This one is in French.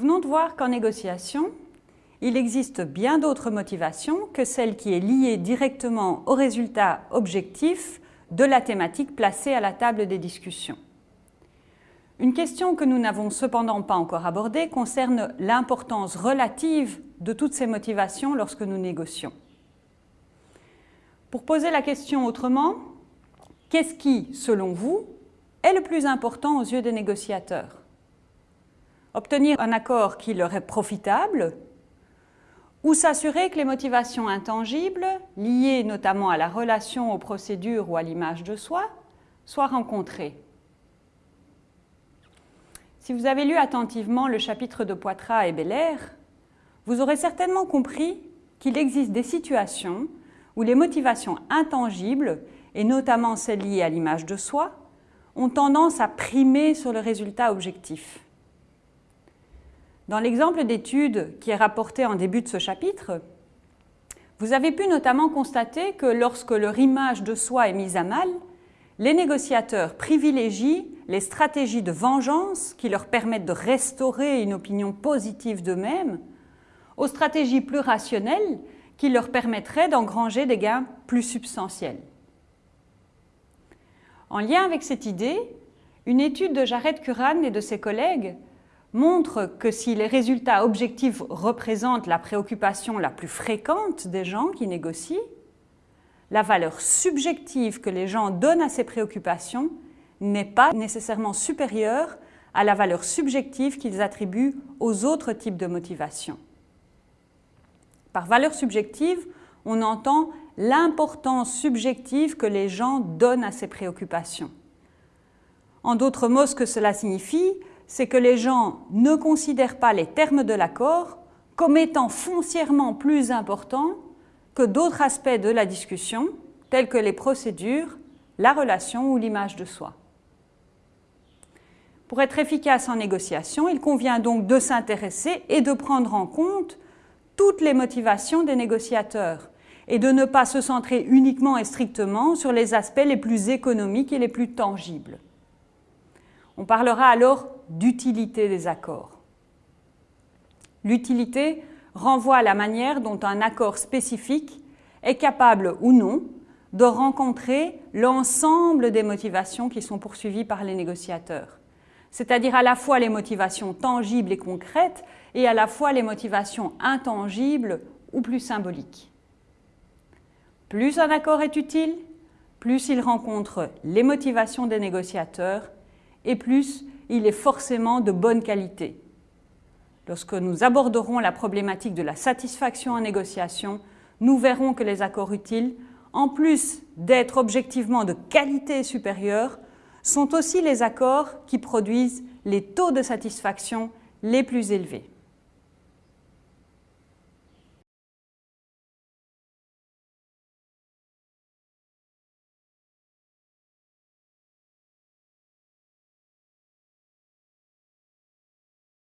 venons de voir qu'en négociation, il existe bien d'autres motivations que celle qui est liée directement au résultat objectif de la thématique placée à la table des discussions. Une question que nous n'avons cependant pas encore abordée concerne l'importance relative de toutes ces motivations lorsque nous négocions. Pour poser la question autrement, qu'est-ce qui, selon vous, est le plus important aux yeux des négociateurs? Obtenir un accord qui leur est profitable ou s'assurer que les motivations intangibles, liées notamment à la relation aux procédures ou à l'image de soi, soient rencontrées. Si vous avez lu attentivement le chapitre de Poitras et Belair, vous aurez certainement compris qu'il existe des situations où les motivations intangibles, et notamment celles liées à l'image de soi, ont tendance à primer sur le résultat objectif. Dans l'exemple d'étude qui est rapporté en début de ce chapitre, vous avez pu notamment constater que lorsque leur image de soi est mise à mal, les négociateurs privilégient les stratégies de vengeance qui leur permettent de restaurer une opinion positive d'eux-mêmes aux stratégies plus rationnelles qui leur permettraient d'engranger des gains plus substantiels. En lien avec cette idée, une étude de Jared Curran et de ses collègues montre que si les résultats objectifs représentent la préoccupation la plus fréquente des gens qui négocient, la valeur subjective que les gens donnent à ces préoccupations n'est pas nécessairement supérieure à la valeur subjective qu'ils attribuent aux autres types de motivations. Par valeur subjective, on entend l'importance subjective que les gens donnent à ces préoccupations. En d'autres mots, ce que cela signifie, c'est que les gens ne considèrent pas les termes de l'accord comme étant foncièrement plus importants que d'autres aspects de la discussion, tels que les procédures, la relation ou l'image de soi. Pour être efficace en négociation, il convient donc de s'intéresser et de prendre en compte toutes les motivations des négociateurs et de ne pas se centrer uniquement et strictement sur les aspects les plus économiques et les plus tangibles. On parlera alors d'utilité des accords. L'utilité renvoie à la manière dont un accord spécifique est capable ou non de rencontrer l'ensemble des motivations qui sont poursuivies par les négociateurs, c'est-à-dire à la fois les motivations tangibles et concrètes et à la fois les motivations intangibles ou plus symboliques. Plus un accord est utile, plus il rencontre les motivations des négociateurs et plus il est forcément de bonne qualité. Lorsque nous aborderons la problématique de la satisfaction en négociation, nous verrons que les accords utiles, en plus d'être objectivement de qualité supérieure, sont aussi les accords qui produisent les taux de satisfaction les plus élevés.